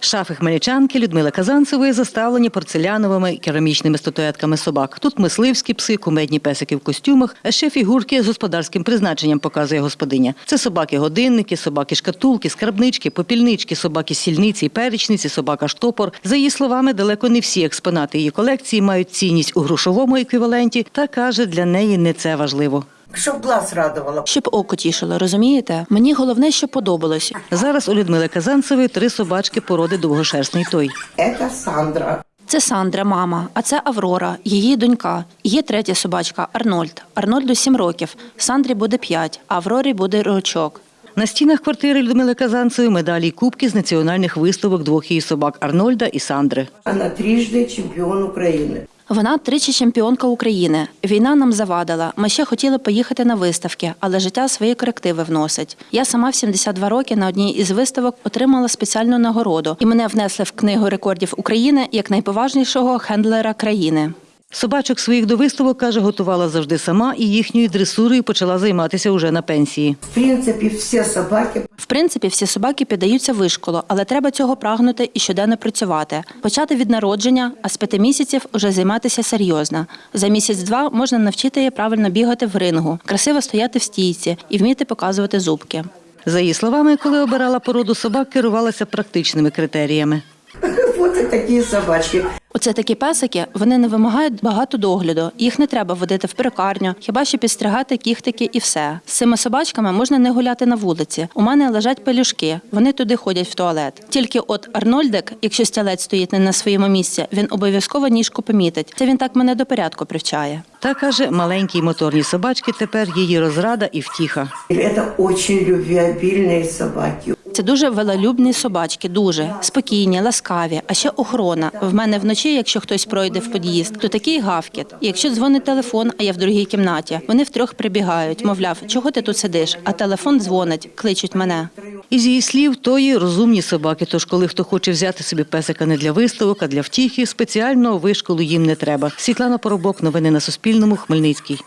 Шафи хмельничанки Людмили Казанцевої заставлені порцеляновими керамічними статуетками собак. Тут мисливські пси, кумедні песики в костюмах, а ще фігурки з господарським призначенням показує господиня. Це собаки-годинники, собаки-шкатулки, скарбнички, попільнички, собаки-сільниці, перечниці, собака-штопор. За її словами, далеко не всі експонати її колекції мають цінність у грошовому еквіваленті, та каже, для неї не це важливо. Щоб глаз радувало. Щоб око тішило, розумієте? Мені головне, що подобалось. Зараз у Людмили Казанцевої три собачки породи довгошерстний той. Це Сандра. Це Сандра, мама, а це Аврора, її донька. Є третя собачка Арнольд. Арнольду 7 років. Сандрі буде 5, а Аврорі буде рочок. На стінах квартири Людмили Казанцевої медалі й кубки з національних виставок двох її собак Арнольда і Сандри. Вона трижди чемпіон України. Вона тричі чемпіонка України. Війна нам завадила. Ми ще хотіли поїхати на виставки, але життя свої корективи вносить. Я сама в 72 роки на одній із виставок отримала спеціальну нагороду, і мене внесли в книгу рекордів України як найповажнішого хендлера країни. Собачок своїх до виставок, каже, готувала завжди сама і їхньою дресурою почала займатися уже на пенсії. В принципі, всі собаки В принципі, всі собаки піддаються вишколу, але треба цього прагнути і щоденно працювати. Почати від народження, а з п'яти місяців уже займатися серйозно. За місяць-два можна навчити її правильно бігати в рингу, красиво стояти в стійці і вміти показувати зубки. За її словами, коли обирала породу собак, керувалася практичними критеріями. вот і такі собачки. Оце такі песики, вони не вимагають багато догляду. Їх не треба водити в перукарню, хіба що підстригати кіхтики і все. З цими собачками можна не гуляти на вулиці. У мене лежать пелюшки, вони туди ходять в туалет. Тільки от Арнольдик, якщо стілець стоїть не на своєму місці, він обов'язково ніжку помітить. Це він так мене до порядку привчає. Та каже, маленькі моторні собачки тепер її розрада і втіха. Це дуже любвеобільні собаки. Це дуже велолюбні собачки, дуже спокійні, ласкаві. А ще охорона. В мене вночі, якщо хтось пройде в під'їзд, то такий гавкіт. Якщо дзвонить телефон, а я в другій кімнаті, вони втрьох прибігають. Мовляв, чого ти тут сидиш? А телефон дзвонить, кличуть мене. Із її слів, тої розумні собаки. Тож, коли хто хоче взяти собі песика не для виставок, а для втіхи, спеціального вишколу їм не треба. Світлана Поробок, новини на Суспільному, Хмельницький.